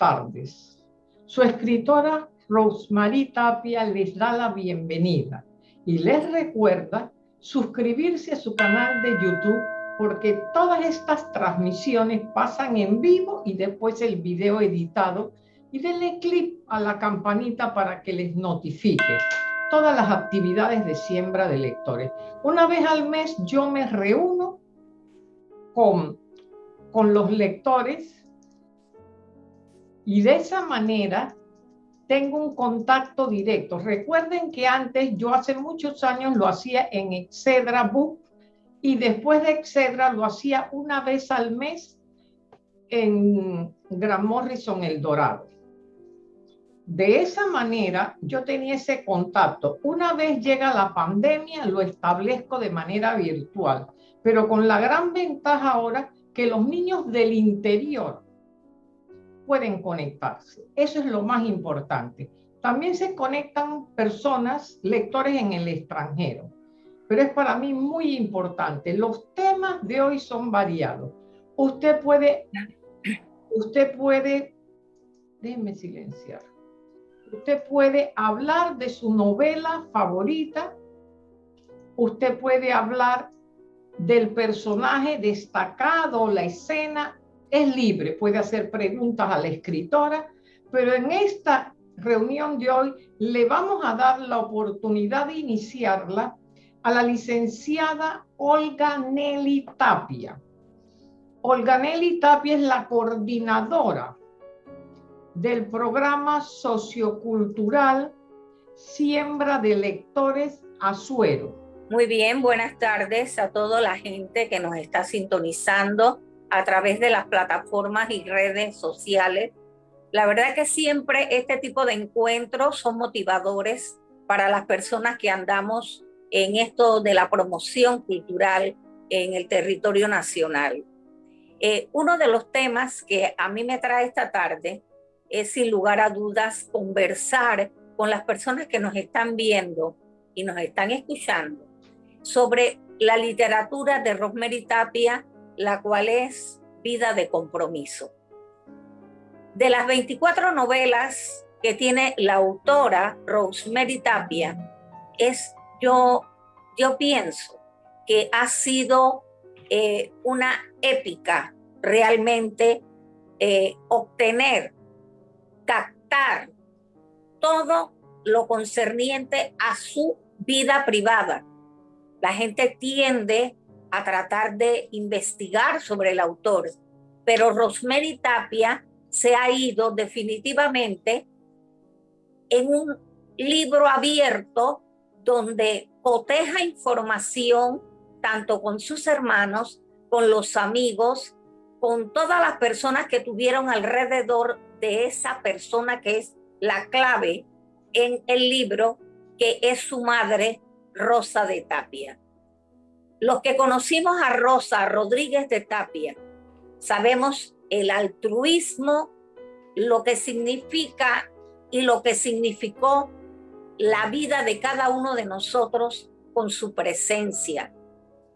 tardes. Su escritora Rosemary Tapia les da la bienvenida y les recuerda suscribirse a su canal de YouTube porque todas estas transmisiones pasan en vivo y después el video editado y denle clic a la campanita para que les notifique todas las actividades de siembra de lectores. Una vez al mes yo me reúno con, con los lectores y de esa manera tengo un contacto directo. Recuerden que antes, yo hace muchos años lo hacía en Excedra Book y después de Excedra lo hacía una vez al mes en Gran Morrison El Dorado. De esa manera yo tenía ese contacto. Una vez llega la pandemia, lo establezco de manera virtual, pero con la gran ventaja ahora que los niños del interior pueden conectarse. Eso es lo más importante. También se conectan personas, lectores en el extranjero, pero es para mí muy importante. Los temas de hoy son variados. Usted puede, usted puede, déjeme silenciar. Usted puede hablar de su novela favorita. Usted puede hablar del personaje destacado, la escena. Es libre, puede hacer preguntas a la escritora, pero en esta reunión de hoy le vamos a dar la oportunidad de iniciarla a la licenciada Olga Nelly Tapia. Olga Nelly Tapia es la coordinadora del programa sociocultural Siembra de Lectores Azuero. Muy bien, buenas tardes a toda la gente que nos está sintonizando a través de las plataformas y redes sociales. La verdad que siempre este tipo de encuentros son motivadores para las personas que andamos en esto de la promoción cultural en el territorio nacional. Eh, uno de los temas que a mí me trae esta tarde es sin lugar a dudas conversar con las personas que nos están viendo y nos están escuchando sobre la literatura de Rosemary Tapia, la cual es Vida de Compromiso. De las 24 novelas que tiene la autora Rosemary Tapia, es yo, yo pienso que ha sido eh, una épica realmente eh, obtener captar todo lo concerniente a su vida privada. La gente tiende a tratar de investigar sobre el autor, pero Rosemary Tapia se ha ido definitivamente en un libro abierto donde coteja información tanto con sus hermanos, con los amigos, con todas las personas que tuvieron alrededor de esa persona que es la clave en el libro, que es su madre, Rosa de Tapia. Los que conocimos a Rosa Rodríguez de Tapia, sabemos el altruismo, lo que significa y lo que significó la vida de cada uno de nosotros con su presencia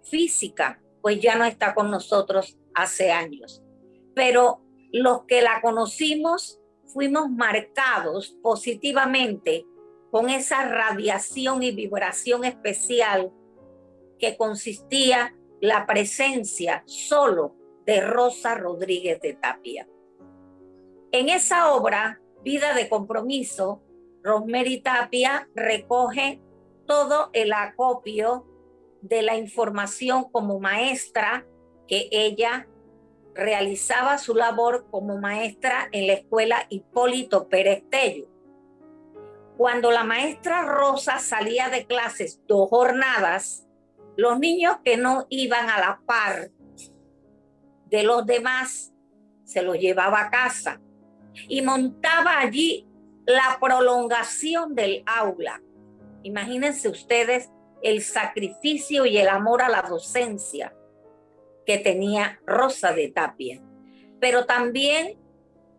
física, pues ya no está con nosotros hace años. Pero los que la conocimos fuimos marcados positivamente con esa radiación y vibración especial que consistía la presencia solo de Rosa Rodríguez de Tapia. En esa obra, Vida de Compromiso, Rosemary Tapia recoge todo el acopio de la información como maestra que ella realizaba su labor como maestra en la escuela Hipólito Pérez Tello. Cuando la maestra Rosa salía de clases dos jornadas, los niños que no iban a la par de los demás se los llevaba a casa y montaba allí la prolongación del aula. Imagínense ustedes el sacrificio y el amor a la docencia que tenía Rosa de Tapia, pero también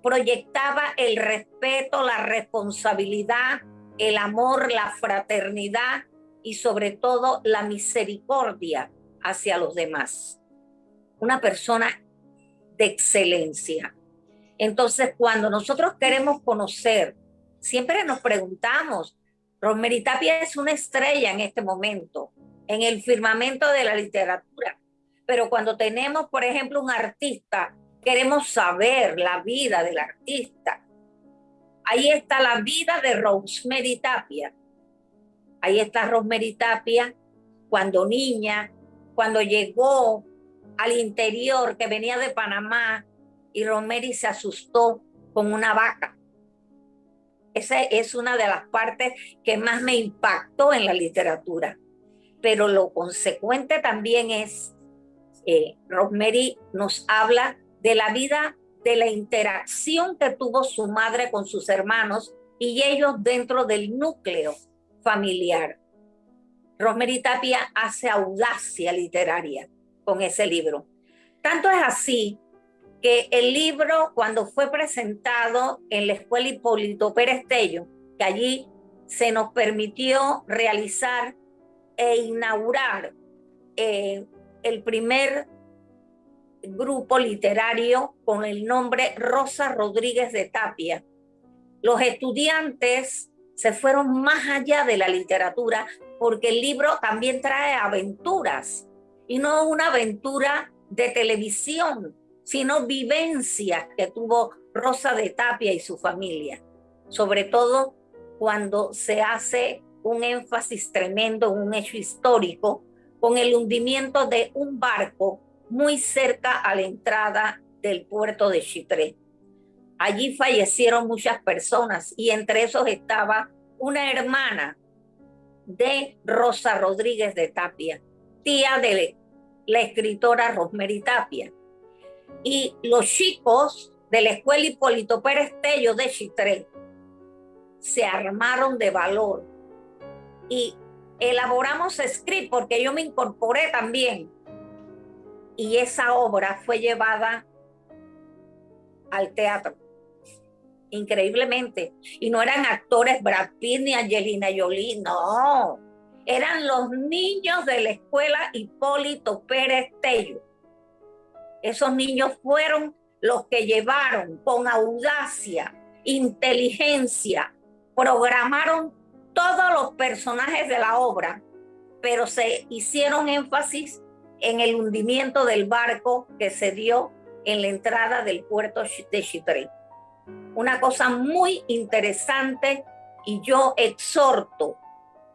proyectaba el respeto, la responsabilidad, el amor, la fraternidad y sobre todo la misericordia hacia los demás. Una persona de excelencia. Entonces, cuando nosotros queremos conocer, siempre nos preguntamos, Rosemary Tapia es una estrella en este momento, en el firmamento de la literatura. Pero cuando tenemos, por ejemplo, un artista, queremos saber la vida del artista. Ahí está la vida de Rosemary Tapia. Ahí está Rosemary Tapia cuando niña, cuando llegó al interior que venía de Panamá y Rosemary se asustó con una vaca. Esa es una de las partes que más me impactó en la literatura. Pero lo consecuente también es, eh, Rosemary nos habla de la vida, de la interacción que tuvo su madre con sus hermanos y ellos dentro del núcleo familiar. Rosemary Tapia hace audacia literaria con ese libro. Tanto es así que el libro, cuando fue presentado en la Escuela Hipólito Pérez Tello, que allí se nos permitió realizar e inaugurar eh, el primer grupo literario con el nombre Rosa Rodríguez de Tapia. Los estudiantes se fueron más allá de la literatura porque el libro también trae aventuras y no una aventura de televisión, sino vivencias que tuvo Rosa de Tapia y su familia, sobre todo cuando se hace un énfasis tremendo en un hecho histórico con el hundimiento de un barco muy cerca a la entrada del puerto de Chitré. Allí fallecieron muchas personas y entre esos estaba una hermana de Rosa Rodríguez de Tapia, tía de la escritora Rosemary Tapia. Y los chicos de la escuela Hipólito Pérez Tello de Chitré se armaron de valor. Y elaboramos script porque yo me incorporé también. Y esa obra fue llevada al teatro increíblemente. Y no eran actores Brad Pitt ni Angelina Jolie no. Eran los niños de la escuela Hipólito Pérez Tello. Esos niños fueron los que llevaron con audacia, inteligencia, programaron todos los personajes de la obra, pero se hicieron énfasis en el hundimiento del barco que se dio en la entrada del puerto de Chitré. Una cosa muy interesante y yo exhorto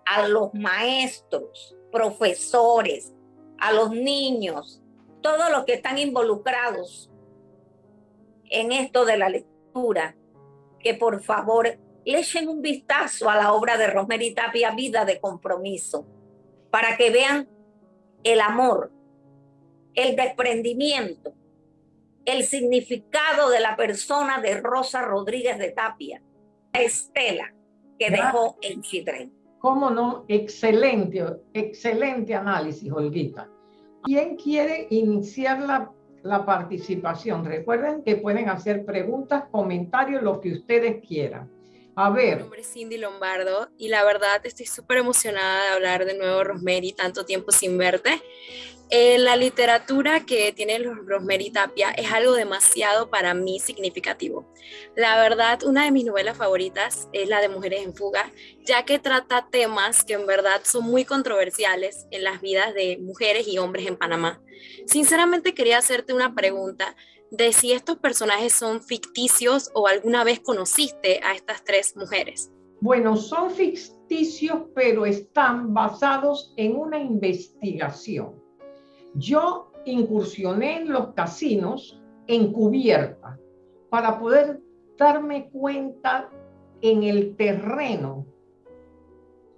a los maestros, profesores, a los niños, todos los que están involucrados en esto de la lectura, que por favor le echen un vistazo a la obra de Rosemary Tapia, Vida de Compromiso, para que vean el amor, el desprendimiento, el significado de la persona de Rosa Rodríguez de Tapia, Estela, que dejó en Chitrén. ¿Cómo no? Excelente, excelente análisis, Olguita. ¿Quién quiere iniciar la, la, participación? Recuerden que pueden hacer preguntas, comentarios, lo que ustedes quieran. A ver. Mi nombre es Cindy Lombardo y la verdad estoy súper emocionada de hablar de nuevo, Rosemary, tanto tiempo sin verte. Eh, la literatura que tiene Rosemary Tapia es algo demasiado para mí significativo. La verdad, una de mis novelas favoritas es la de Mujeres en Fuga, ya que trata temas que en verdad son muy controversiales en las vidas de mujeres y hombres en Panamá. Sinceramente quería hacerte una pregunta de si estos personajes son ficticios o alguna vez conociste a estas tres mujeres. Bueno, son ficticios, pero están basados en una investigación. Yo incursioné en los casinos encubierta para poder darme cuenta en el terreno.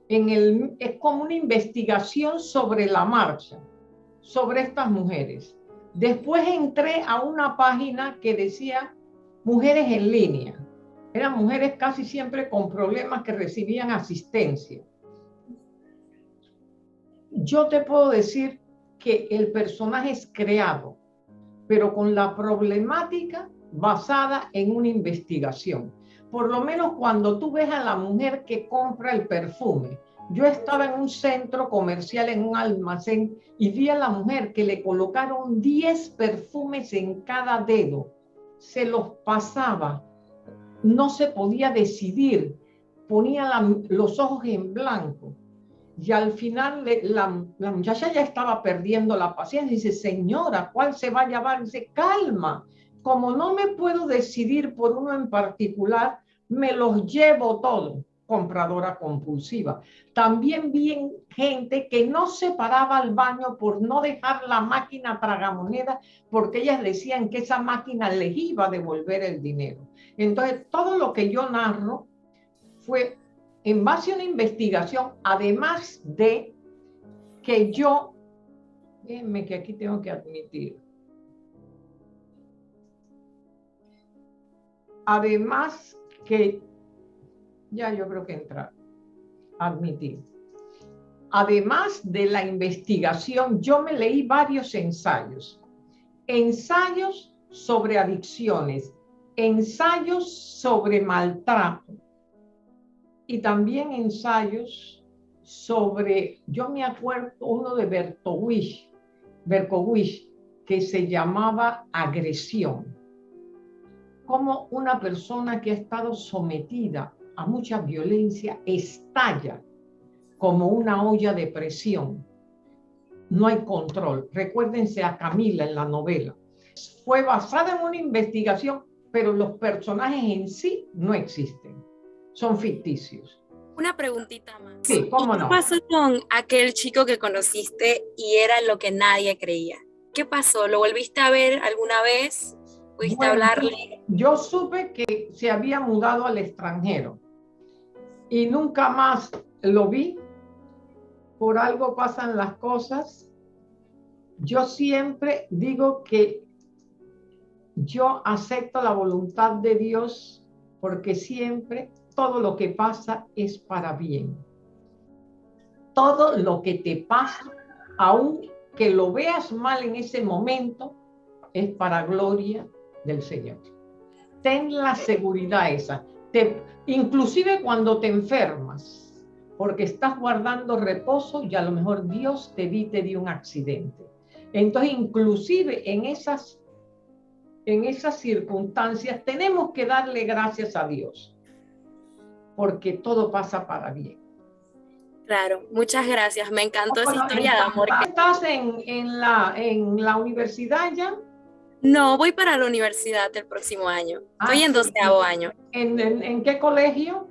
En el, es como una investigación sobre la marcha, sobre estas mujeres. Después entré a una página que decía mujeres en línea. Eran mujeres casi siempre con problemas que recibían asistencia. Yo te puedo decir que el personaje es creado, pero con la problemática basada en una investigación. Por lo menos cuando tú ves a la mujer que compra el perfume, yo estaba en un centro comercial, en un almacén, y vi a la mujer que le colocaron 10 perfumes en cada dedo. se los pasaba, no se podía decidir, ponía los ojos en blanco. Y al final la, la, muchacha ya estaba perdiendo la paciencia. Dice, señora, ¿cuál se va a llevar? Dice, calma, como no me puedo decidir por uno en particular, me los llevo todos compradora compulsiva. También vi gente que no se paraba al baño por no dejar la máquina tragamoneda porque ellas decían que esa máquina les iba a devolver el dinero. Entonces, todo lo que yo narro fue en base a una investigación, además de que yo, déjenme que aquí tengo que admitir, además que ya yo creo que entra, admitir. Además de la investigación, yo me leí varios ensayos. Ensayos sobre adicciones, ensayos sobre maltrato y también ensayos sobre, yo me acuerdo uno de Berkowitz, Berkowitz que se llamaba agresión. Como una persona que ha estado sometida a mucha violencia estalla como una olla de presión. No hay control. Recuérdense a Camila en la novela. Fue basada en una investigación, pero los personajes en sí no existen. Son ficticios. Una preguntita más. Sí, cómo no. ¿Qué pasó con aquel chico que conociste y era lo que nadie creía? ¿Qué pasó? ¿Lo volviste a ver alguna vez? ¿Pudiste hablarle? Yo supe que se había mudado al extranjero y nunca más lo vi. Por algo pasan las cosas. Yo siempre digo que yo acepto la voluntad de Dios porque siempre todo lo que pasa es para bien. Todo lo que te pasa, aun que lo veas mal en ese momento, es para gloria del Señor. Ten la seguridad esa inclusive cuando te enfermas, porque estás guardando reposo y a lo mejor Dios te evite de un accidente. Entonces, inclusive en esas, en esas circunstancias, tenemos que darle gracias a Dios, porque todo pasa para bien. Claro, muchas gracias. Me encantó esa historia de amor. ¿Estás en, en, la, en la universidad ya? No, voy para la universidad el próximo año. Estoy ah, en doceavo año. ¿En, qué colegio?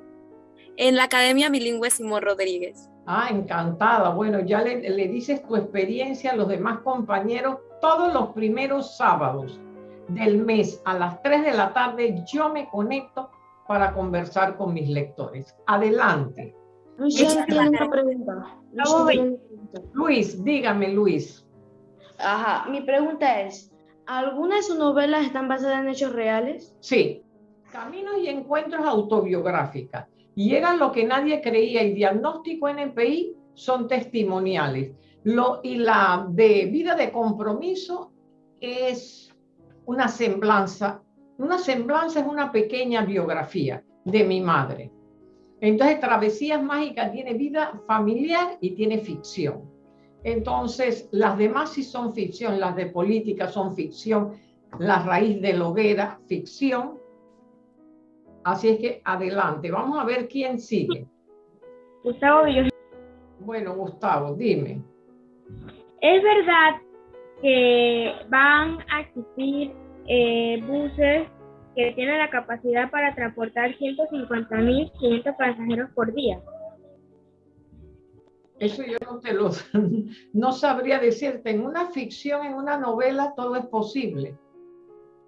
En la Academia Bilingüe Simón Rodríguez. Ah, encantada. Bueno, ya le, le dices tu experiencia a los demás compañeros todos los primeros sábados del mes a las 3 de la tarde yo me conecto para conversar con mis lectores. Adelante. Luis, una pregunta. Luis, dígame, Luis. Ajá, mi pregunta es, ¿Algunas de sus novelas están basadas en hechos reales? Sí. Caminos y encuentros autobiográficas. Y lo que nadie creía. Y diagnóstico NPI son testimoniales. Lo, y la de vida de compromiso es una semblanza. Una semblanza es una pequeña biografía de mi madre. Entonces, Travesías Mágicas tiene vida familiar y tiene ficción. Entonces, las demás sí son ficción, las de política son ficción, la raíz de Loguera, ficción. Así es que adelante, vamos a ver quién sigue. Gustavo Bueno, Gustavo, dime. ¿Es verdad que van a existir eh, buses que tienen la capacidad para transportar 150.500 pasajeros por día? Eso yo no te lo no sabría decirte. En una ficción, en una novela, todo es posible.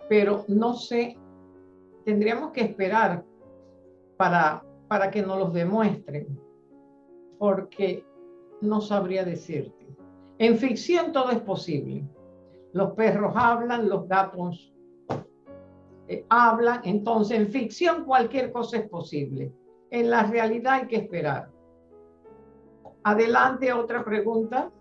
Pero no sé, tendríamos que esperar para, para que nos los demuestren. Porque no sabría decirte. En ficción todo es posible. Los perros hablan, los gatos eh, hablan. Entonces, en ficción cualquier cosa es posible. En la realidad hay que esperar. Adelante, otra pregunta.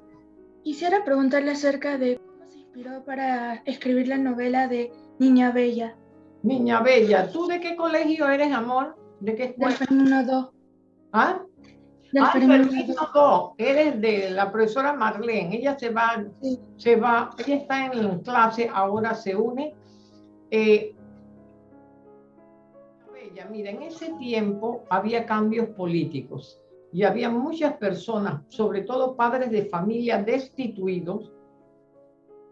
Quisiera preguntarle acerca de cómo se inspiró para escribir la novela de Niña Bella. Niña Bella, ¿tú de qué colegio eres, amor? ¿De qué escuela? Del Femino 2. ¿Ah? Del ah, Femino 2. Eres de la profesora Marlene. Ella se va, se va, ella está en clase, ahora se une. Eh, Bella, mira, en ese tiempo había cambios políticos y había muchas personas, sobre todo padres de familia destituidos,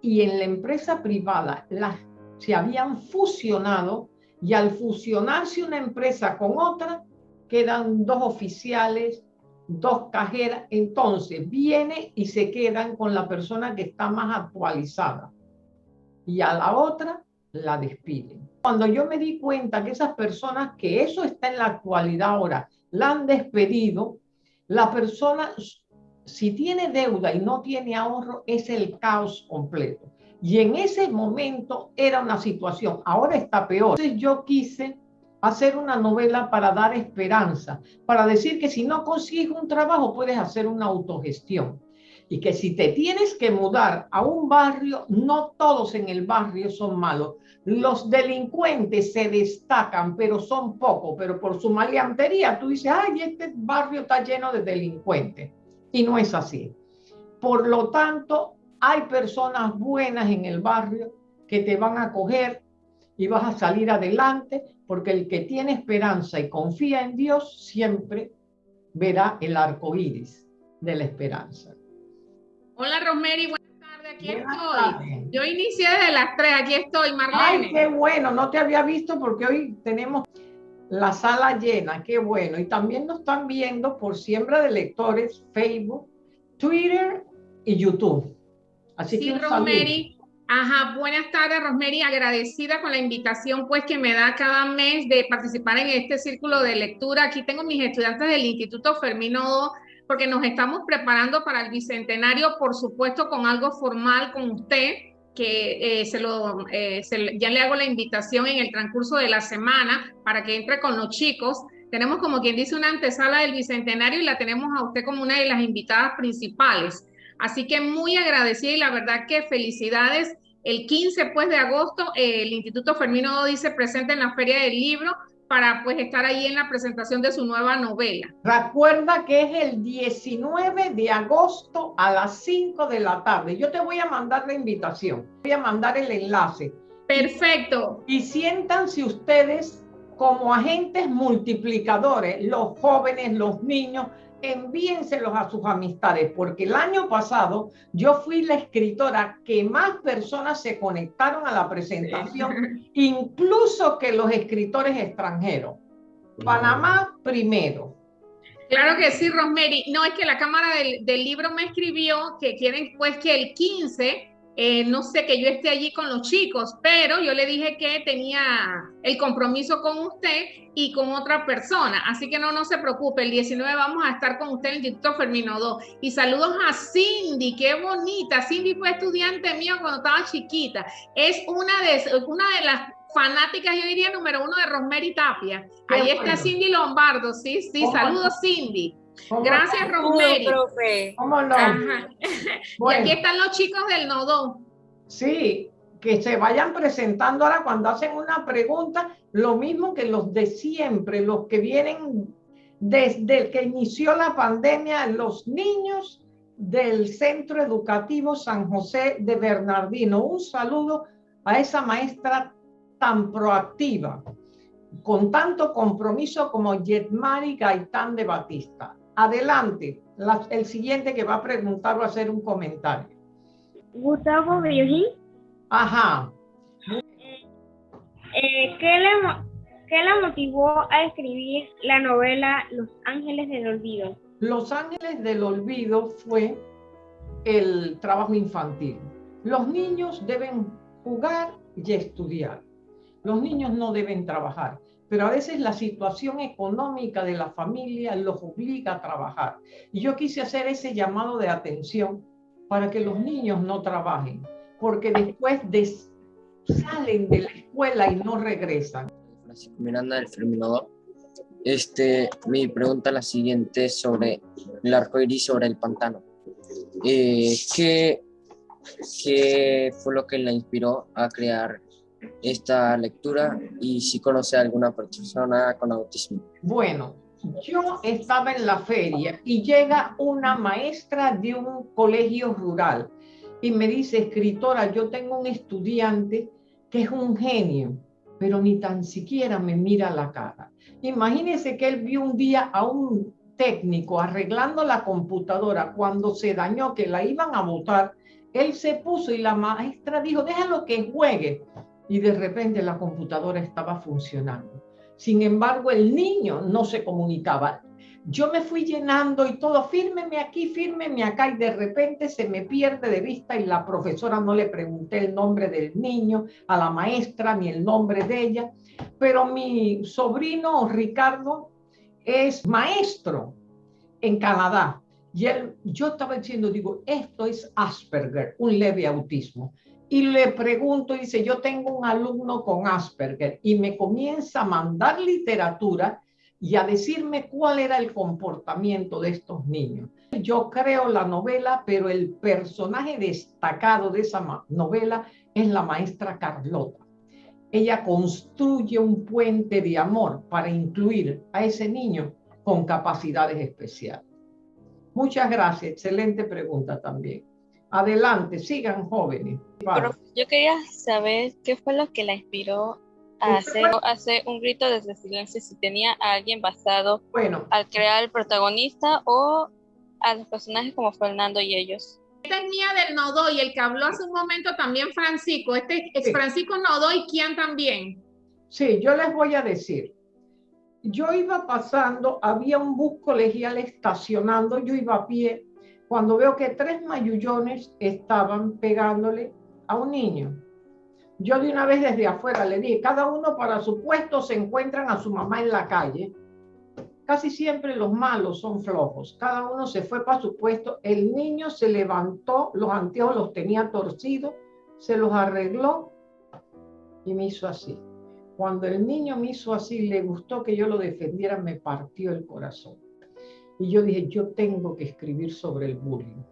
y en la empresa privada las, se habían fusionado y al fusionarse una empresa con otra, quedan dos oficiales, dos cajeras, entonces viene y se quedan con la persona que está más actualizada y a la otra la despiden. Cuando yo me di cuenta que esas personas, que eso está en la actualidad ahora, la han despedido, la persona, si tiene deuda y no tiene ahorro, es el caos completo. Y en ese momento era una situación, ahora está peor. Entonces yo quise hacer una novela para dar esperanza, para decir que si no consigues un trabajo puedes hacer una autogestión y que si te tienes que mudar a un barrio, no todos en el barrio son malos. Los delincuentes se destacan, pero son pocos, pero por su maleantería tú dices, ay, este barrio está lleno de delincuentes. Y no es así. Por lo tanto, hay personas buenas en el barrio que te van a coger y vas a salir adelante, porque el que tiene esperanza y confía en Dios siempre verá el arco iris de la esperanza. Hola Rosemary, buenas tardes, aquí estoy. Yo inicié desde las 3, aquí estoy, Marlene. Ay, qué bueno, no te había visto porque hoy tenemos la sala llena, qué bueno. Y también nos están viendo por siembra de lectores, Facebook, Twitter y YouTube. Así sí, que Rosemary, Ajá, buenas tardes, Rosemary. Agradecida con la invitación pues que me da cada mes de participar en este círculo de lectura. Aquí tengo mis estudiantes del Instituto Fermino porque nos estamos preparando para el bicentenario, por supuesto, con algo formal con usted, que eh, se lo, eh, ya le hago la invitación en el transcurso de la semana para que entre con los chicos. Tenemos como quien dice una antesala del bicentenario y la tenemos a usted como una de las invitadas principales. Así que muy agradecida y la verdad que felicidades. El 15 pues, de agosto el Instituto Fermino dice presente en la Feria del Libro para pues estar ahí en la presentación de su nueva novela. Recuerda que es el 19 de agosto a las 5 de la tarde. Yo te voy a mandar la invitación, voy a mandar el enlace. Perfecto. Y, y siéntanse ustedes como agentes multiplicadores, los jóvenes, los niños, envíenselos a sus amistades, porque el año pasado yo fui la escritora que más personas se conectaron a la presentación, incluso que los escritores extranjeros. Panamá primero. Claro que sí, Rosemary. No, es que la Cámara del, del Libro me escribió que quieren pues que el 15 eh, no sé, que yo esté allí con los chicos, pero yo le dije que tenía el compromiso con usted y con otra persona, así que no, no se preocupe, el 19 vamos a estar con usted en el Instituto Fermino 2. Y saludos a Cindy, qué bonita, Cindy fue estudiante mío cuando estaba chiquita, es una de, una de las fanáticas, yo diría, número uno de Rosemary Tapia. Ahí está Cindy Lombardo, sí, sí, saludos Cindy. Gracias, Rosemary. profe. ¿Cómo no? Y aquí están los chicos del nodo. Sí, que se vayan presentando ahora cuando hacen una pregunta, lo mismo que los de siempre, los que vienen desde que inició la pandemia, los niños del Centro Educativo San José de Bernardino. Un saludo a esa maestra tan proactiva, con tanto compromiso como Yetmari Gaitán de Batista. Adelante, el siguiente que va a preguntar o hacer un comentario. Gustavo Virgin. Ajá. Eh, ¿qué, le, ¿Qué la motivó a escribir la novela Los Ángeles del Olvido? Los Ángeles del Olvido fue el trabajo infantil. Los niños deben jugar y estudiar. Los niños no deben trabajar pero a veces la situación económica de la familia los obliga a trabajar. Y yo quise hacer ese llamado de atención para que los niños no trabajen, porque después salen de la escuela y no regresan. Francisco Miranda del Fermino Este, mi pregunta la siguiente sobre el arco iris sobre el pantano. Eh, ¿qué, ¿Qué fue lo que la inspiró a crear esta lectura y si conoce a alguna persona con autismo. Bueno, yo estaba en la feria y llega una maestra de un colegio rural y me dice, escritora, yo tengo un estudiante que es un genio, pero ni tan siquiera me mira la cara. Imagínese que él vio un día a un técnico arreglando la computadora cuando se dañó, que la iban a botar. Él se puso y la maestra dijo, déjalo que juegue. Y de repente la computadora estaba funcionando. Sin embargo, el niño no se comunicaba. Yo me fui llenando y todo, fírmeme aquí, fírmeme acá, y de repente se me pierde de vista y la profesora no le pregunté el nombre del niño, a la maestra, ni el nombre de ella. Pero mi sobrino Ricardo es maestro en Canadá. Y yo estaba diciendo, digo, esto es Asperger, un leve autismo. Y le pregunto, dice, yo tengo un alumno con Asperger y me comienza a mandar literatura y a decirme cuál era el comportamiento de estos niños. Yo creo la novela, pero el personaje destacado de esa novela es la maestra Carlota ella construye un puente de amor para incluir a ese niño con capacidades especiales. Muchas gracias, excelente pregunta también. Adelante, sigan jóvenes. yo quería saber qué fue lo que la inspiró a hacer, un grito desde silencio, si tenía a alguien basado bueno, al crear el protagonista o a los personajes como Fernando y ellos. Esta es mía del Nodoy, el que habló hace un momento también Francisco. Este es Francisco Nodoy, ¿quién también? Sí, yo les voy a decir. Yo iba pasando, había un bus colegial estacionando, yo iba a pie, cuando veo que tres mayullones estaban pegándole a un niño. Yo de una vez desde afuera le dije, cada uno para su puesto se encuentran a su mamá en la calle Casi siempre los malos son flojos. Cada uno se fue para su puesto. El niño se levantó, los anteojos los tenía torcidos, se los arregló y me hizo así. Cuando el niño me hizo así, le gustó que yo lo defendiera, me partió el corazón. Y yo dije, yo tengo que escribir sobre el bullying.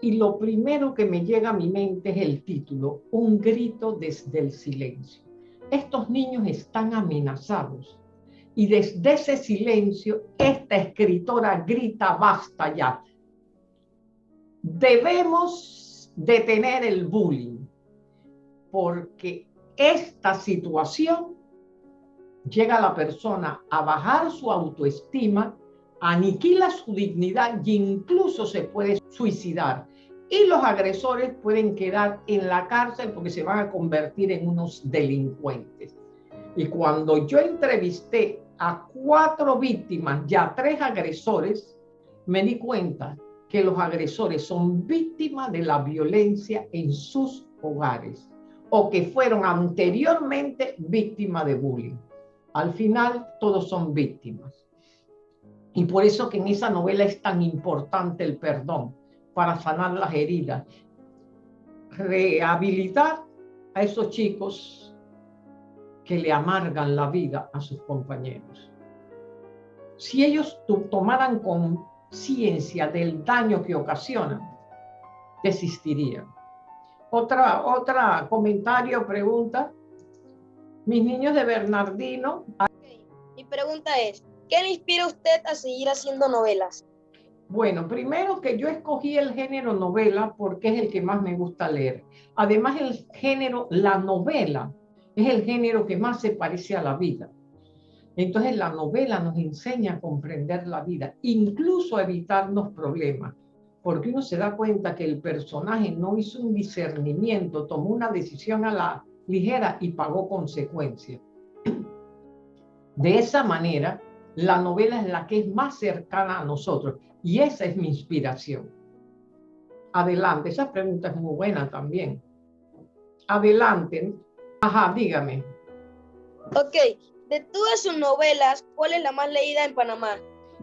Y lo primero que me llega a mi mente es el título, Un grito desde el silencio. Estos niños están amenazados y desde ese silencio, esta escritora grita, basta ya. Debemos detener el bullying, porque esta situación llega a la persona a bajar su autoestima, aniquila su dignidad y incluso se puede suicidar. Y los agresores pueden quedar en la cárcel porque se van a convertir en unos delincuentes. Y cuando yo entrevisté a cuatro víctimas y a tres agresores, me di cuenta que los agresores son víctimas de la violencia en sus hogares o que fueron anteriormente víctimas de bullying. Al final, todos son víctimas. Y por eso que en esa novela es tan importante el perdón, para sanar las heridas, rehabilitar a esos chicos que le amargan la vida a sus compañeros. Si ellos tomaran conciencia del daño que ocasionan, desistirían. Otra, otra comentario, pregunta. Mis niños de Bernardino. Mi pregunta es, ¿qué le inspira usted a seguir haciendo novelas? Bueno, primero que yo escogí el género novela porque es el que más me gusta leer. Además, el género, la novela, es el género que más se parece a la vida. Entonces la novela nos enseña a comprender la vida, incluso a evitarnos problemas, porque uno se da cuenta que el personaje no hizo un discernimiento, tomó una decisión a la ligera y pagó consecuencias. De esa manera, la novela es la que es más cercana a nosotros y esa es mi inspiración. Adelante, esa pregunta es muy buena también. Adelante, Ajá, dígame. Ok, de todas sus novelas, ¿cuál es la más leída en Panamá?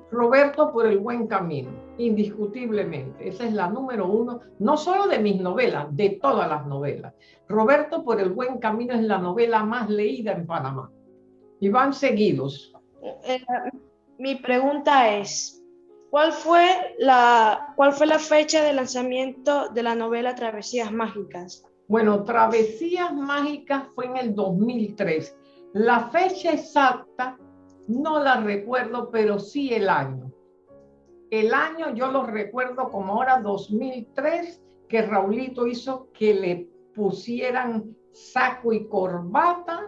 Roberto por el buen camino, indiscutiblemente. Esa es la número uno, no solo de mis novelas, de todas las novelas. Roberto por el buen camino es la novela más leída en Panamá. Y van seguidos. Eh, mi pregunta es, ¿cuál fue, la, ¿cuál fue la fecha de lanzamiento de la novela Travesías Mágicas? Bueno, Travesías Mágicas fue en el 2003. La fecha exacta no la recuerdo, pero sí el año. El año yo lo recuerdo como ahora 2003, que Raulito hizo que le pusieran saco y corbata.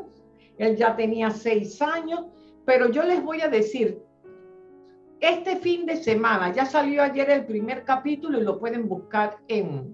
Él ya tenía seis años, pero yo les voy a decir, este fin de semana, ya salió ayer el primer capítulo y lo pueden buscar en,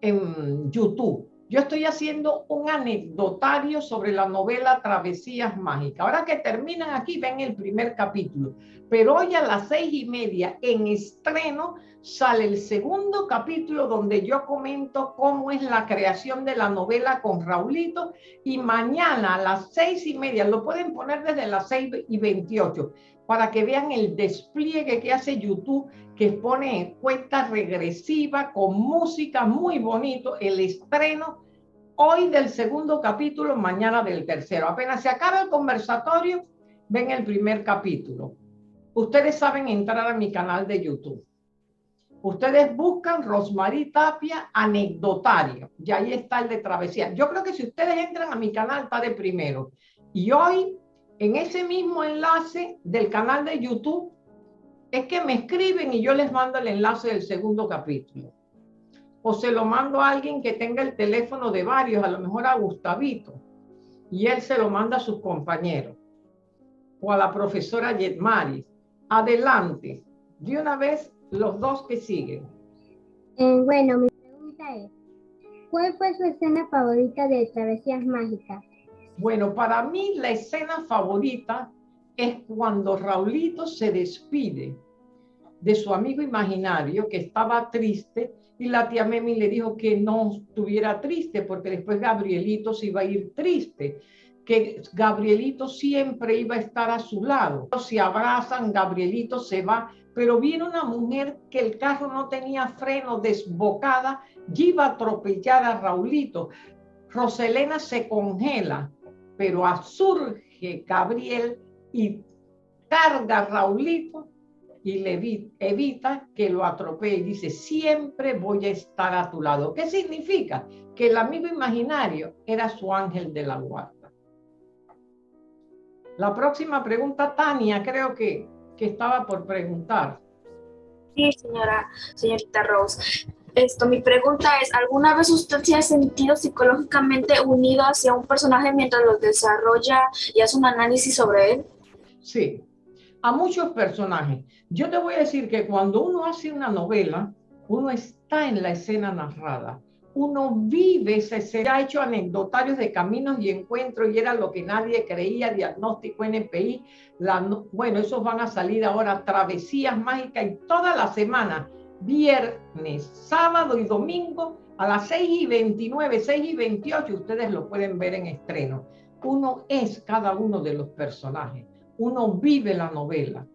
en YouTube. Yo estoy haciendo un anecdotario sobre la novela Travesías Mágicas. Ahora que terminan aquí, ven el primer capítulo. Pero hoy a las seis y media, en estreno, sale el segundo capítulo donde yo comento cómo es la creación de la novela con Raulito. Y mañana a las seis y media, lo pueden poner desde las seis y veintiocho, para que vean el despliegue que hace YouTube, que pone en cuenta regresiva con música muy bonito, el estreno hoy del segundo capítulo, mañana del tercero. Apenas se acaba el conversatorio, ven el primer capítulo. Ustedes saben entrar a mi canal de YouTube. Ustedes buscan Rosmarie Tapia anecdotario y ahí está el de travesía. Yo creo que si ustedes entran a mi canal está de primero. Y hoy, en ese mismo enlace del canal de YouTube, es que me escriben y yo les mando el enlace del segundo capítulo o se lo mando a alguien que tenga el teléfono de varios, a lo mejor a Gustavito, y él se lo manda a sus compañeros, o a la profesora Yetmaris. Adelante, de una vez los dos que siguen. Eh, bueno, mi pregunta es, ¿cuál fue su escena favorita de Travesías Mágicas? Bueno, para mí la escena favorita es cuando Raulito se despide de su amigo imaginario que estaba triste y la tía Memi le dijo que no estuviera triste porque después Gabrielito se iba a ir triste, que Gabrielito siempre iba a estar a su lado. Se abrazan, Gabrielito se va, pero viene una mujer que el carro no tenía freno, desbocada, y iba a atropellar a Raulito. Roselena se congela, pero surge Gabriel y carga a Raulito y le evita que lo atropelle. Dice, siempre voy a estar a tu lado. ¿Qué significa? Que el amigo imaginario era su ángel de la guarda. La próxima pregunta, Tania, creo que, que estaba por preguntar. Sí, señora, señorita Rose. Esto, mi pregunta es, ¿alguna vez usted se ha sentido psicológicamente unido hacia un personaje mientras lo desarrolla y hace un análisis sobre él? Sí, a muchos personajes. Yo te voy a decir que cuando uno hace una novela, uno está en la escena narrada, uno vive esa escena. Ha hecho anecdotarios de caminos y encuentros y era lo que nadie creía, diagnóstico NPI. La, bueno, esos van a salir ahora, travesías mágicas y toda la semana, viernes, sábado y domingo a las 6 y 29, 6 y 28, ustedes lo pueden ver en estreno. Uno es cada uno de los personajes uno vive la novela.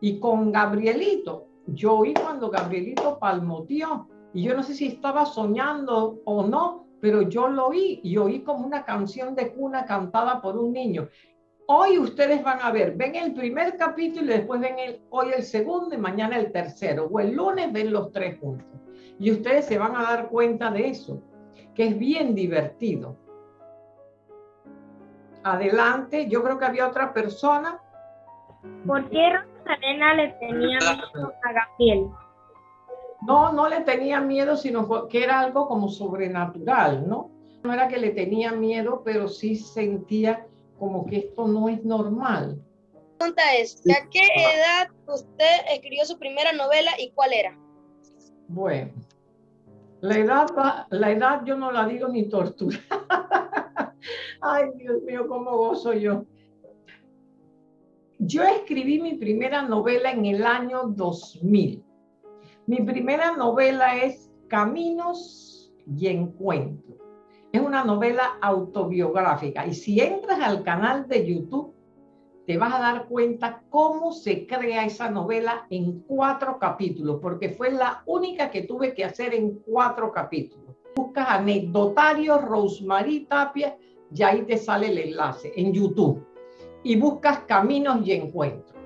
Y con Gabrielito, yo oí cuando Gabrielito palmoteó, y yo no sé si estaba soñando o no, pero yo lo oí y oí como una canción de cuna cantada por un niño. Hoy ustedes van a ver, ven el primer capítulo y después ven el, hoy el segundo y mañana el tercero, o el lunes ven los tres juntos. Y ustedes se van a dar cuenta de eso, que es bien divertido. Adelante, yo creo que había otra persona. ¿Por qué Rosalena le tenía miedo a Gabriel? No, no le tenía miedo, sino que era algo como sobrenatural, ¿no? No era que le tenía miedo, pero sí sentía como que esto no es normal. La pregunta es, ¿a qué edad usted escribió su primera novela y cuál era? Bueno, la edad, la edad yo no la digo ni tortura. Ay, Dios mío, cómo gozo yo. Yo escribí mi primera novela en el año 2000. Mi primera novela es Caminos y Encuentros. Es una novela autobiográfica y si entras al canal de YouTube te vas a dar cuenta cómo se crea esa novela en cuatro capítulos, porque fue la única que tuve que hacer en cuatro capítulos. Buscas anecdotario Rosemary Tapia y ahí te sale el enlace en YouTube y buscas caminos y encuentros.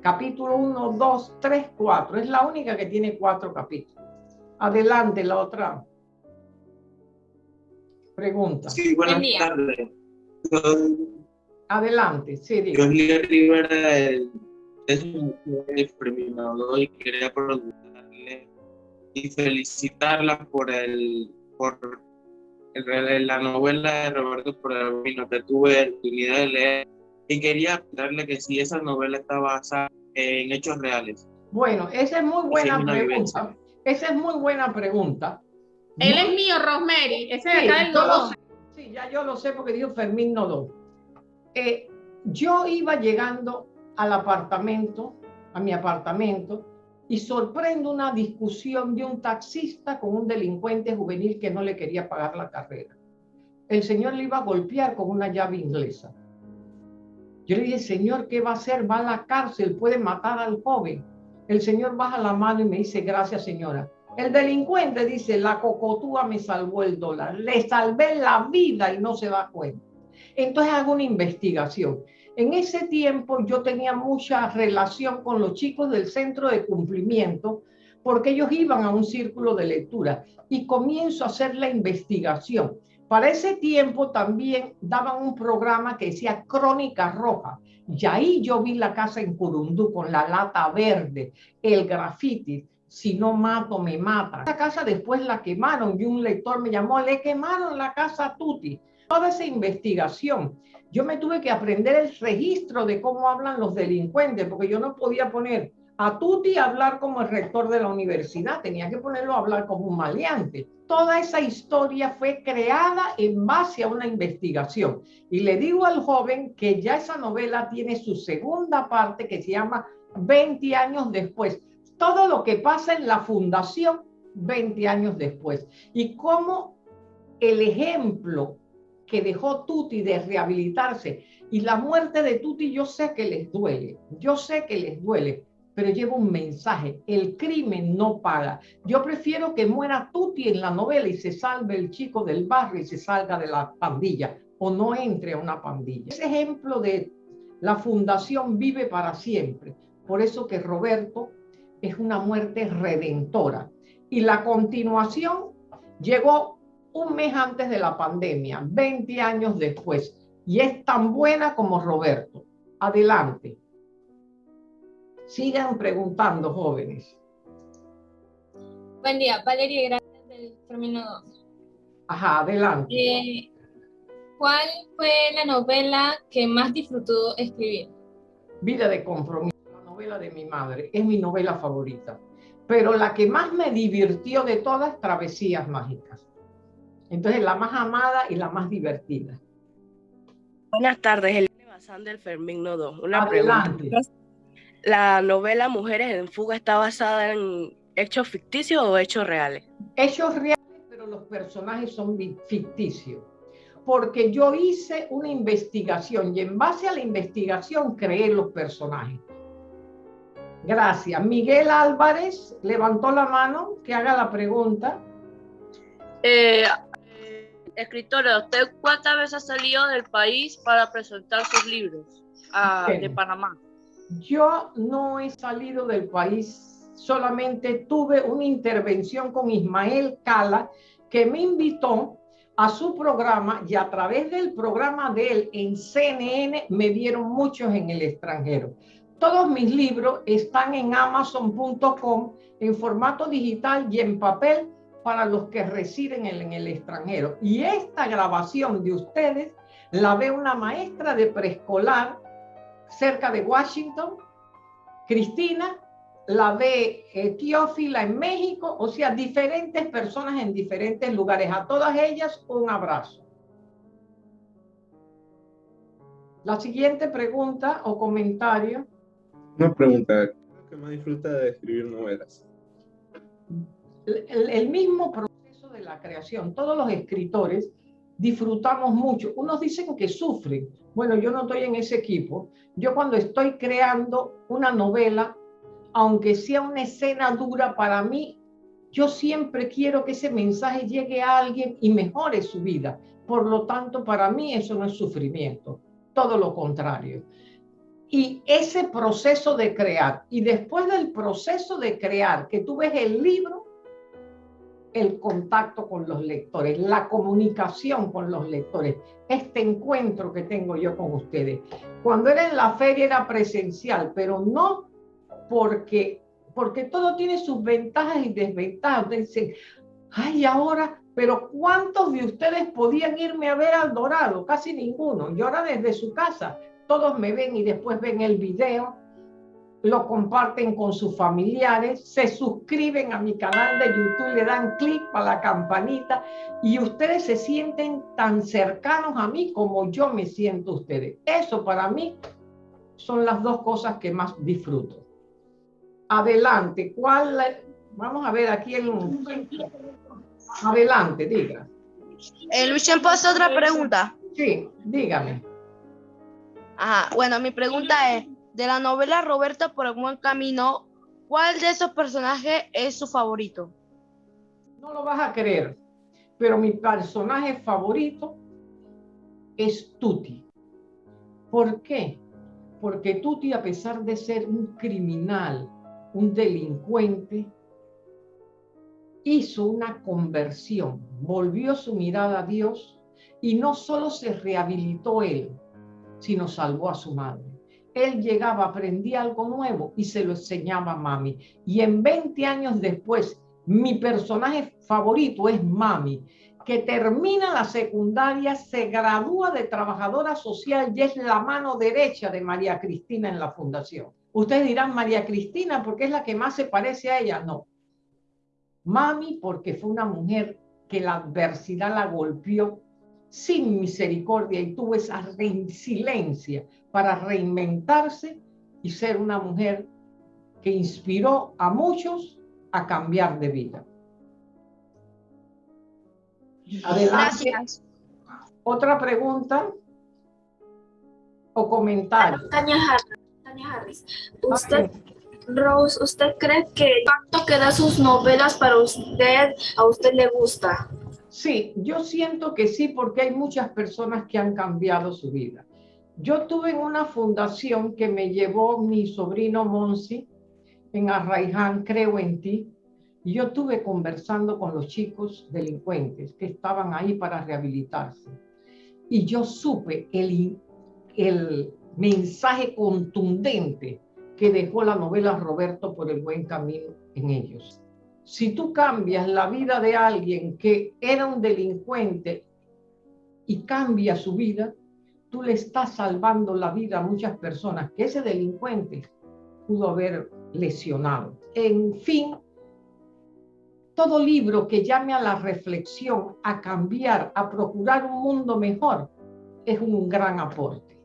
Capítulo 1, 2, 3, 4. Es la única que tiene cuatro capítulos. Adelante, la otra. Pregunta. Sí, buenas tardes. Adelante, sí. Yo Rivera es un premio y quería preguntarle y felicitarla por el por la novela de Roberto Pergamino que tuve la oportunidad de leer y quería preguntarle que si esa novela está basada en hechos reales. Bueno, esa es muy buena pregunta. Esa es muy buena pregunta. Él es mío, Rosemary. Ese de acá del Nodón. Sí, ya yo lo sé porque dijo Fermín Nodón. Eh, yo iba llegando al apartamento, a mi apartamento, y sorprendo una discusión de un taxista con un delincuente juvenil que no le quería pagar la carrera. El señor le iba a golpear con una llave inglesa. Yo le dije, señor, ¿qué va a hacer? Va a la cárcel, puede matar al joven. El señor baja la mano y me dice, gracias señora. El delincuente dice, la cocotúa me salvó el dólar. Le salvé la vida y no se da cuenta. Entonces hago una investigación. En ese tiempo yo tenía mucha relación con los chicos del centro de cumplimiento porque ellos iban a un círculo de lectura y comienzo a hacer la investigación. Para ese tiempo también daban un programa que decía Crónica Roja. Y ahí yo vi la casa en Curundú con la lata verde, el grafiti. Si no mato, me mata. Esa casa después la quemaron y un lector me llamó, le quemaron la casa Tuti. Toda esa investigación. Yo me tuve que aprender el registro de cómo hablan los delincuentes, porque yo no podía poner a Tuti hablar como el rector de la universidad, tenía que ponerlo a hablar como un maleante. Toda esa historia fue creada en base a una investigación. Y le digo al joven que ya esa novela tiene su segunda parte que se llama 20 años después. Todo lo que pasa en la fundación 20 años después. Y cómo el ejemplo que dejó Tuti de rehabilitarse y la muerte de Tuti yo sé que les duele, yo sé que les duele, pero lleva un mensaje. El crimen no paga. Yo prefiero que muera Tuti en la novela y se salve el chico del barrio y se salga de la pandilla o no entre a una pandilla. Ese ejemplo de la fundación vive para siempre. Por eso que Roberto es una muerte redentora. Y la continuación llegó un mes antes de la pandemia, 20 años después, y es tan buena como Roberto. Adelante. Sigan preguntando, jóvenes. Buen día, Valeria, gracias del término 2. Ajá, adelante. Eh, ¿Cuál fue la novela que más disfrutó escribir? Vida de compromiso, la novela de mi madre, es mi novela favorita. Pero la que más me divirtió de todas, Travesías Mágicas. Entonces, la más amada y la más divertida. Buenas tardes, Elena Bazán del Fermín Nodo. Una Adelante. pregunta la novela Mujeres en Fuga está basada en hechos ficticios o hechos reales? Hechos reales, pero los personajes son ficticios. Porque yo hice una investigación y en base a la investigación creé los personajes. Gracias. Miguel Álvarez levantó la mano, que haga la pregunta. Eh, escritora, ¿usted cuántas veces ha salido del país para presentar sus libros ah, de Panamá? Yo no he salido del país, solamente tuve una intervención con Ismael Cala, que me invitó a su programa y a través del programa de él en CNN me vieron muchos en el extranjero. Todos mis libros están en amazon.com en formato digital y en papel para los que residen en, el extranjero. Y esta grabación de ustedes la ve una maestra de preescolar cerca de Washington, Cristina, la ve eh, Teófila en México, o sea, diferentes personas en diferentes lugares. A todas ellas un abrazo. La siguiente pregunta o comentario. Una pregunta, ¿qué más disfruta de escribir novelas? el mismo proceso de la creación. Todos los escritores disfrutamos mucho. Unos dicen que sufren. Bueno, yo no estoy en ese equipo. Yo cuando estoy creando una novela, aunque sea una escena dura para mí, yo siempre quiero que ese mensaje llegue a alguien y mejore su vida. Por lo tanto, para mí eso no es sufrimiento, todo lo contrario. Y ese proceso de crear, y después del proceso de crear, que tú ves el libro, el contacto con los lectores, la comunicación con los lectores, este encuentro que tengo yo con ustedes. Cuando era en la feria era presencial, pero no porque, porque todo tiene sus ventajas y desventajas. Dicen, ay, ahora Pero ¿cuántos de ustedes podían irme a ver al Dorado? Casi ninguno. Y ahora desde su casa, todos me ven y después ven el video, lo comparten con sus familiares, se suscriben a mi canal de YouTube, le dan clic a la campanita y ustedes se sienten tan cercanos a mí como yo me siento ustedes. Eso para mí son las dos cosas que más disfruto. Adelante, ¿cuál? Vamos a ver aquí el... Adelante, diga. Eh, Luis, ¿puedo otra pregunta? Sí, dígame. Ajá, bueno, mi pregunta es, de la novela Roberta por el buen camino, ¿cuál de esos personajes es su favorito? No lo vas a creer, pero mi personaje favorito es Tuti. ¿Por qué? Porque Tuti, a pesar de ser un criminal, un delincuente, hizo una conversión, volvió su mirada a Dios y no solo se rehabilitó él, sino salvó a su madre. Él llegaba, aprendía algo nuevo y se lo enseñaba a mami. Y en 20 años después, mi personaje favorito es mami, que termina la secundaria, se gradúa de trabajadora social y es la mano derecha de María Cristina en la fundación. Ustedes dirán María Cristina porque es la que más se parece a ella. No, Mami, porque fue una mujer que la adversidad la golpeó sin misericordia y tuvo esa resiliencia para reinventarse y ser una mujer que inspiró a muchos a cambiar de vida. Adelante. Otra pregunta o comentario. Tania Harris, usted Rose, ¿usted cree que el impacto que da sus novelas para usted, a usted le gusta? Sí, yo siento que sí, porque hay muchas personas que han cambiado su vida. Yo tuve en una fundación que me llevó mi sobrino Monsi en Arraiján, creo en ti, y yo estuve conversando con los chicos delincuentes que estaban ahí para rehabilitarse. Y yo supe el, el mensaje contundente que dejó la novela Roberto por el buen camino en ellos. Si tú cambias la vida de alguien que era un delincuente y cambia su vida, tú le estás salvando la vida a muchas personas que ese delincuente pudo haber lesionado. En fin, todo libro que llame a la reflexión, a cambiar, a procurar un mundo mejor, es un gran aporte.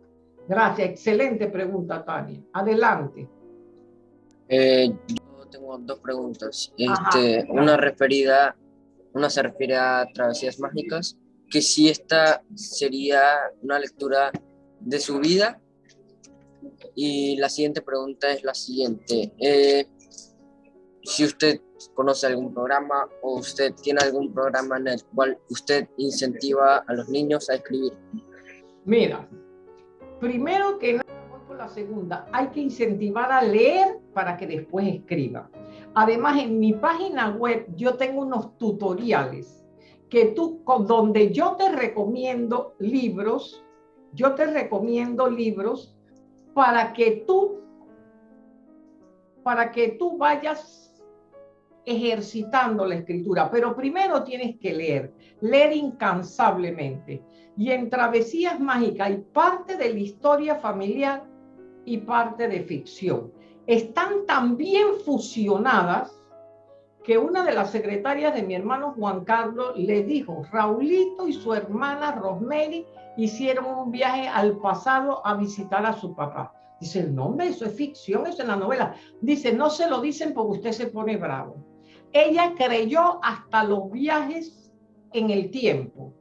Gracias, excelente pregunta, Tania. Adelante. Eh, dos preguntas. Este, una referida, una se refiere a Travesías Mágicas, que si esta sería una lectura de su vida. Y la siguiente pregunta es la siguiente. Eh, si usted conoce algún programa o usted tiene algún programa en el cual usted incentiva a los niños a escribir. Mira, primero que nada, la segunda, hay que incentivar a leer para que después escriba. Además, en mi página web yo tengo unos tutoriales que tú, donde yo te recomiendo libros, yo te recomiendo libros para que tú, para que tú vayas ejercitando la escritura. Pero primero tienes que leer, leer incansablemente. Y en Travesías Mágicas hay parte de la historia familiar y parte de ficción. Están tan bien fusionadas que una de las secretarias de mi hermano Juan Carlos le dijo, Raulito y su hermana Rosemary hicieron un viaje al pasado a visitar a su papá. Dice, el nombre, eso es ficción, eso es la novela. Dice, no se lo dicen porque usted se pone bravo. Ella creyó hasta los viajes en el tiempo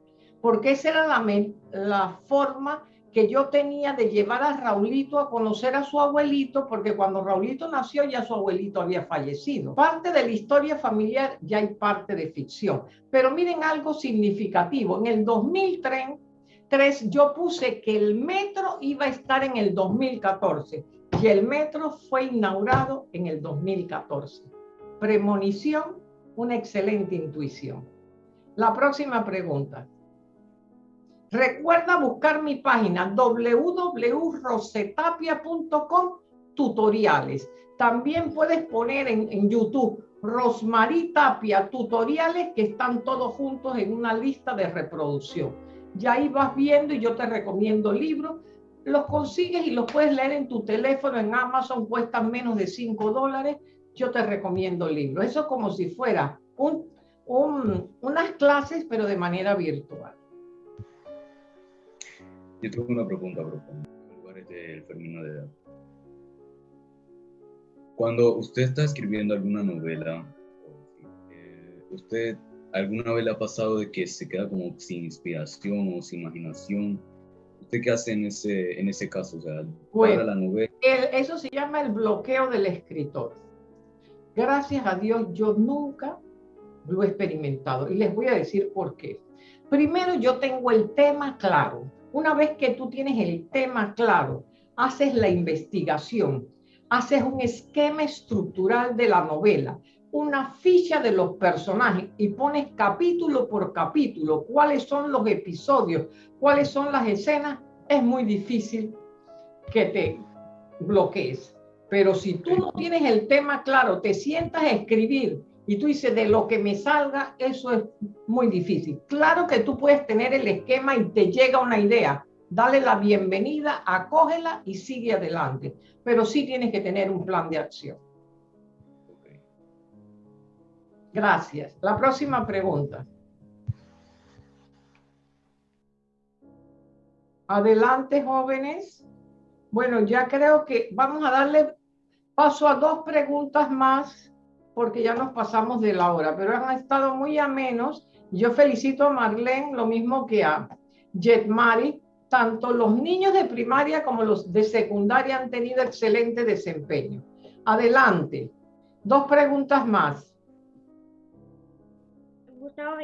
porque esa era la, la forma que yo tenía de llevar a Raulito a conocer a su abuelito, porque cuando Raulito nació ya su abuelito había fallecido. Parte de la historia familiar ya hay parte de ficción. Pero miren algo significativo. En el 2003 yo puse que el metro iba a estar en el 2014 y el metro fue inaugurado en el 2014. Premonición, una excelente intuición. La próxima pregunta. Recuerda buscar mi página www.rosetapia.com tutoriales. También puedes poner en, YouTube Rosmarie Tapia tutoriales que están todos juntos en una lista de reproducción. Y ahí vas viendo y yo te recomiendo libros. Los consigues y los puedes leer en tu teléfono, en Amazon, cuestan menos de 5 dólares. Yo te recomiendo libros. Eso es como si fuera un, unas clases, pero de manera virtual. Yo tengo una pregunta, del Fermino de edad. Cuando usted está escribiendo alguna novela, eh, ¿usted alguna vez le ha pasado de que se queda como sin inspiración o sin imaginación? ¿Usted qué hace en ese, en ese caso? O sea, bueno, la novela. eso se llama el bloqueo del escritor. Gracias a Dios, yo nunca lo he experimentado y les voy a decir por qué. Primero, yo tengo el tema claro una vez que tú tienes el tema claro, haces la investigación, haces un esquema estructural de la novela, una ficha de los personajes y pones capítulo por capítulo cuáles son los episodios, cuáles son las escenas, es muy difícil que te bloquees. Pero si tú no tienes el tema claro, te sientas a escribir y tú dices, de lo que me salga, eso es muy difícil. Claro que tú puedes tener el esquema y te llega una idea. Dale la bienvenida, acógela y sigue adelante. Pero sí tienes que tener un plan de acción. Gracias. La próxima pregunta. Adelante, jóvenes. Bueno, ya creo que vamos a darle paso a dos preguntas más porque ya nos pasamos de la hora, pero han estado muy amenos. Yo felicito a Marlene, lo mismo que a Jetmari. Tanto los niños de primaria como los de secundaria han tenido excelente desempeño. Adelante. Dos preguntas más. Gustavo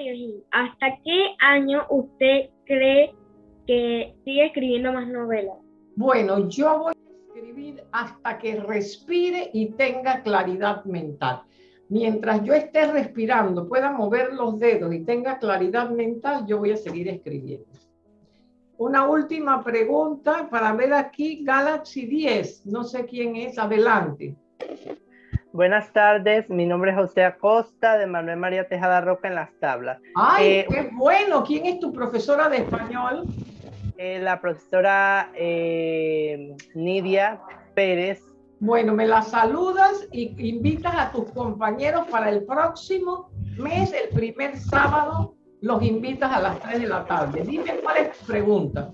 ¿hasta qué año usted cree que sigue escribiendo más novelas? Bueno, yo voy a escribir hasta que respire y tenga claridad mental mientras yo esté respirando, pueda mover los dedos y tenga claridad mental, yo voy a seguir escribiendo. Una última pregunta para ver aquí Galaxy 10. No sé quién es. Adelante. Buenas tardes, mi nombre es José Acosta de Manuel María Tejada Roca en las tablas. ¡Ay, eh, qué bueno! ¿Quién es tu profesora de español? Eh, la profesora eh, Nidia Pérez bueno, me la saludas y invitas a tus compañeros para el próximo mes, el primer sábado, los invitas a las 3 de la tarde. Dime cuál es tu pregunta.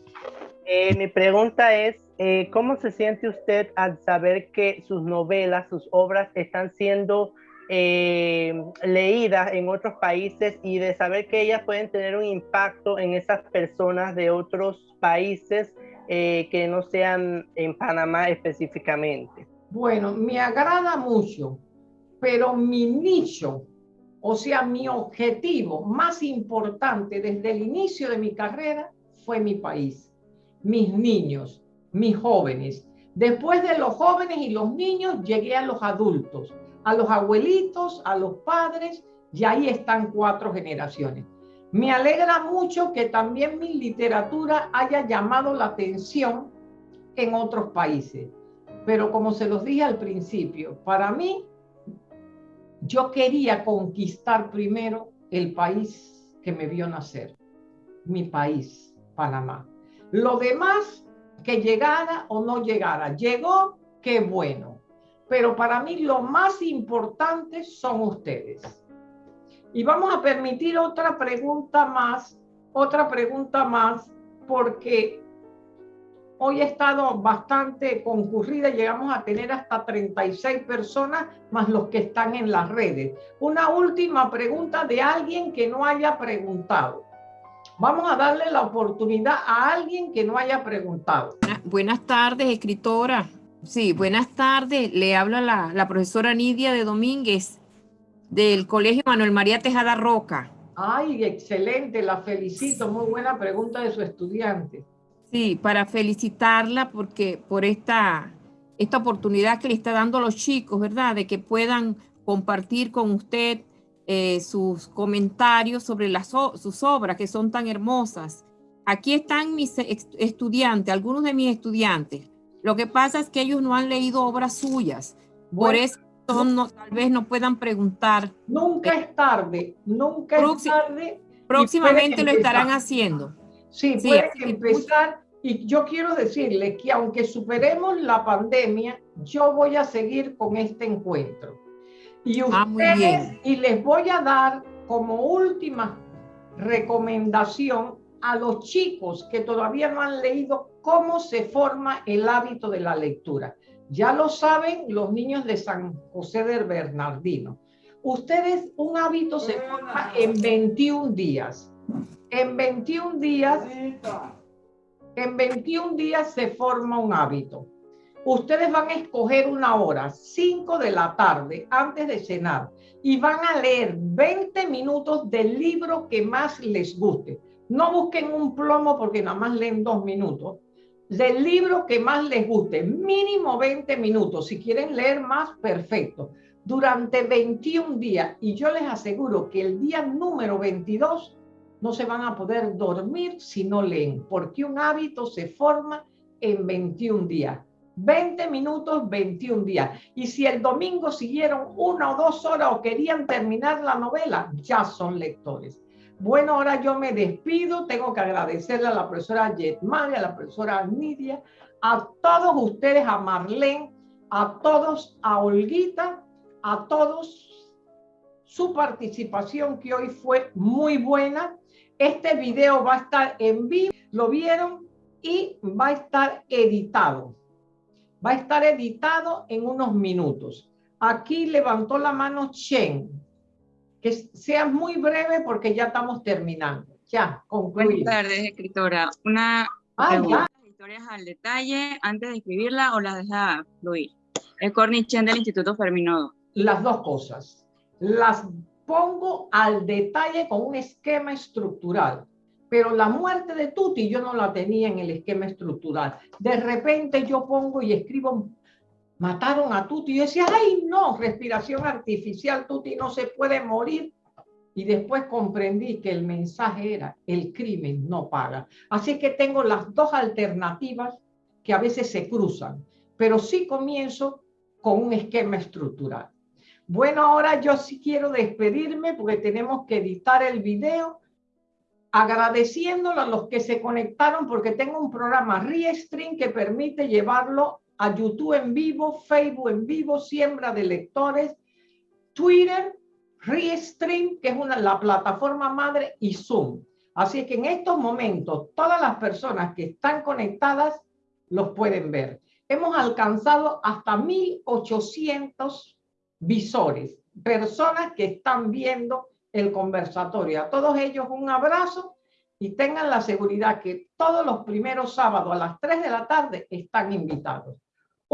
Eh, mi pregunta es, eh, ¿cómo se siente usted al saber que sus novelas, sus obras están siendo eh, leídas en otros países y de saber que ellas pueden tener un impacto en esas personas de otros países que no sean en Panamá específicamente? Bueno, me agrada mucho, pero mi nicho, o sea, mi objetivo más importante desde el inicio de mi carrera fue mi país, mis niños, mis jóvenes. Después de los jóvenes y los niños, llegué a los adultos, a los abuelitos, a los padres, y ahí están cuatro generaciones. Me alegra mucho que también mi literatura haya llamado la atención en otros países. Pero como se los dije al principio, para mí, yo quería conquistar primero el país que me vio nacer, mi país, Panamá. Lo demás, que llegara o no llegara, llegó, qué bueno. Pero para mí lo más importante son ustedes. Y vamos a permitir otra pregunta más, otra pregunta más, porque Hoy ha estado bastante concurrida, llegamos a tener hasta 36 personas más los que están en las redes. Una última pregunta de alguien que no haya preguntado. Vamos a darle la oportunidad a alguien que no haya preguntado. Buenas tardes, escritora. Sí, buenas tardes. Le habla la, la profesora Nidia de Domínguez del Colegio Manuel María Tejada Roca. Ay, excelente, la felicito. Muy buena pregunta de su estudiante. Sí, para felicitarla porque por esta, esta oportunidad que le está dando a los chicos, ¿verdad? De que puedan compartir con usted eh, sus comentarios sobre las, sus obras que son tan hermosas. Aquí están mis estudiantes, algunos de mis estudiantes. Lo que pasa es que ellos no han leído obras suyas. Por eso no, tal vez no puedan preguntar. Nunca es tarde, nunca es tarde. Próximamente lo estarán haciendo. Sí, sí pueden empezar. Y yo quiero decirle que aunque superemos la pandemia, yo voy a seguir con este encuentro. Y ah, ustedes, y les voy a dar como última recomendación a los chicos que todavía no han leído cómo se forma el hábito de la lectura. Ya lo saben los niños de San José del Bernardino. Ustedes, un hábito se forma en 21 días. En 21 días, en 21 días se forma un hábito. Ustedes van a escoger una hora, 5 de la tarde, antes de cenar, y van a leer 20 minutos del libro que más les guste. No busquen un plomo porque nada más leen dos minutos. Del libro que más les guste, mínimo 20 minutos. Si quieren leer más, perfecto. Durante 21 días. Y yo les aseguro que el día número 22 no se van a poder dormir si no leen, porque un hábito se forma en 21 días. 20 minutos, 21 días. Y si el domingo siguieron una o dos horas o querían terminar la novela, ya son lectores. Bueno, ahora yo me despido. Tengo que agradecerle a la profesora Yetmari, a la profesora Nidia, a todos ustedes, a Marlene, a todos, a Olguita, a todos su participación que hoy fue muy buena. Este video va a estar en vivo, lo vieron, y va a estar editado va a estar editado en unos minutos. Aquí levantó la mano Chen. Que sea muy breve porque ya estamos terminando. Ya, concluimos. Buenas tardes, escritora. Una ah, pregunta. historias al detalle antes de escribirla o las deja fluir? El Corny Chen del Instituto Ferminodo. Las dos cosas. Las pongo al detalle con un esquema estructural pero la muerte de Tuti yo no la tenía en el esquema estructural. De repente yo pongo y escribo, mataron a Tuti, yo decía, ay no, respiración artificial, Tuti no se puede morir. Y después comprendí que el mensaje era, el crimen no paga. Así que tengo las dos alternativas que a veces se cruzan, pero sí comienzo con un esquema estructural. Bueno, ahora yo sí quiero despedirme porque tenemos que editar el video agradeciéndolo a los que se conectaron porque tengo un programa Restream que permite llevarlo a YouTube en vivo, Facebook en vivo, siembra de lectores, Twitter, Restream, que es una, la plataforma madre, y Zoom. Así que en estos momentos todas las personas que están conectadas los pueden ver. Hemos alcanzado hasta 1.800 visores, personas que están viendo el conversatorio. A todos ellos un abrazo y tengan la seguridad que todos los primeros sábados a las 3 de la tarde están invitados.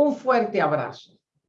Un fuerte abrazo.